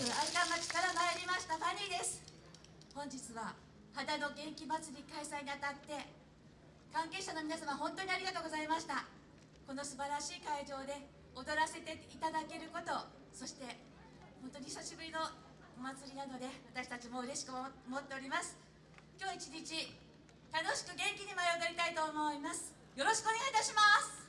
府愛川町から参りましたファニーです。本日は肌の元気祭り開催にあたって関係者の皆様本当にありがとうございました。この素晴らしい会場で踊らせていただけることそして本当に久しぶりのお祭りなので私たちも嬉しく思っております。今日一日楽しく元気に舞い踊りたいと思います。よろしくお願いいたします。